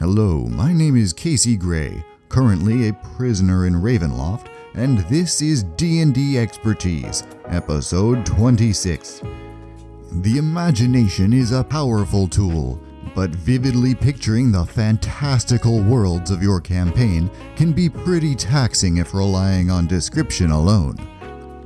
Hello, my name is Casey Gray, currently a prisoner in Ravenloft, and this is D&D Expertise, episode 26. The imagination is a powerful tool, but vividly picturing the fantastical worlds of your campaign can be pretty taxing if relying on description alone.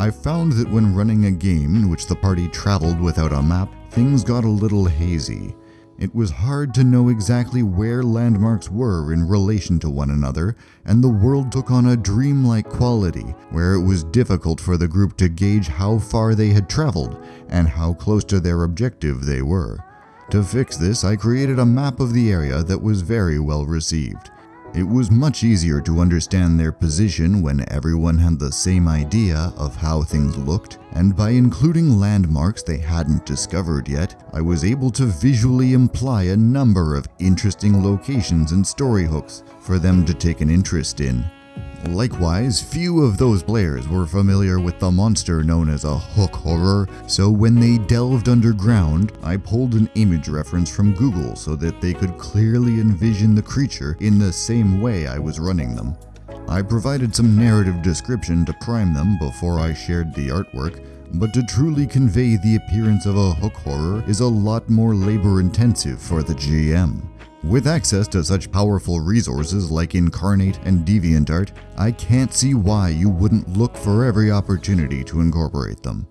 I found that when running a game in which the party traveled without a map, things got a little hazy. It was hard to know exactly where landmarks were in relation to one another, and the world took on a dreamlike quality where it was difficult for the group to gauge how far they had traveled and how close to their objective they were. To fix this, I created a map of the area that was very well received. It was much easier to understand their position when everyone had the same idea of how things looked, and by including landmarks they hadn't discovered yet, I was able to visually imply a number of interesting locations and story hooks for them to take an interest in. Likewise, few of those players were familiar with the monster known as a hook horror, so when they delved underground, I pulled an image reference from Google so that they could clearly envision the creature in the same way I was running them. I provided some narrative description to prime them before I shared the artwork, but to truly convey the appearance of a hook horror is a lot more labor intensive for the GM. With access to such powerful resources like Incarnate and DeviantArt, I can't see why you wouldn't look for every opportunity to incorporate them.